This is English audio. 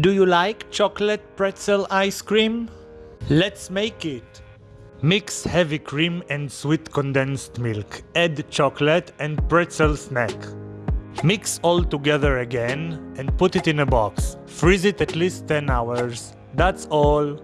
Do you like chocolate pretzel ice cream? Let's make it! Mix heavy cream and sweet condensed milk. Add chocolate and pretzel snack. Mix all together again and put it in a box. Freeze it at least 10 hours. That's all.